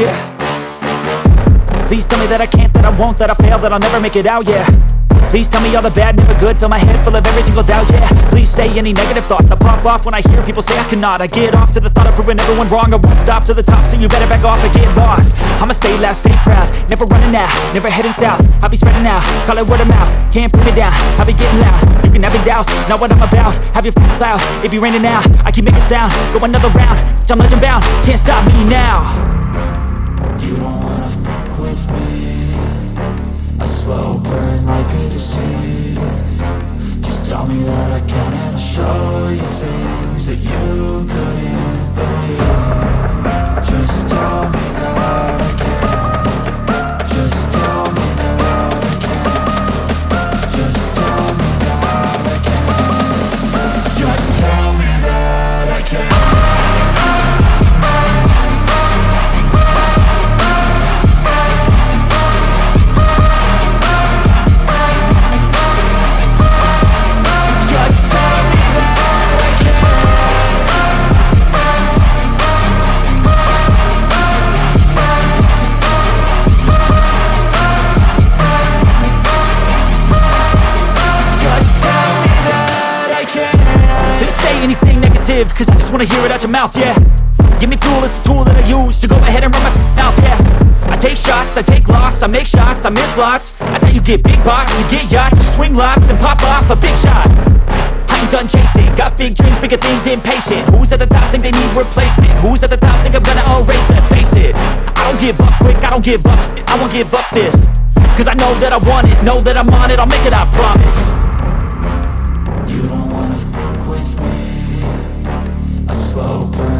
yeah. Please tell me that I can't, that I won't, that I fail, that I'll never make it out, yeah. Please tell me all the bad, never good. Fill my head full of every single doubt, yeah. Please say any negative thoughts. I pop off when I hear people say I cannot. I get off to the thought of proving everyone wrong. I won't stop to the top, so you better back off and get lost. I'ma stay loud, stay proud. Never running out, never heading south. I'll be spreading out, call it word of mouth. Can't put me down, I'll be getting loud. You can have your doubts, not what I'm about. Have your f***ing cloud, it be raining now. I keep making sound, go another round. I'm legend bound, can't stop me now slow burn like a disease. Just tell me that I can and I'll show you things that you couldn't believe. Just tell me negative, cause I just wanna hear it out your mouth, yeah. Give me fuel, it's a tool that I use to go ahead and run my mouth, yeah. I take shots, I take loss, I make shots, I miss lots. That's how you get big box, you get yachts, you swing lots and pop off a big shot. I ain't done chasing, got big dreams, bigger things, impatient. Who's at the top think they need replacement? Who's at the top think I'm gonna erase them? Face it, I don't give up quick, I don't give up I won't give up this. Cause I know that I want it, know that I'm on it, I'll make it, I promise. You don't wanna fuck with me slow burn